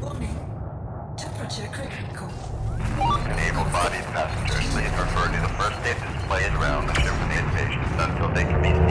Warning. Temperature critical. Able-bodied passengers, please refer to the first aid displays around the ship for the patients until they can be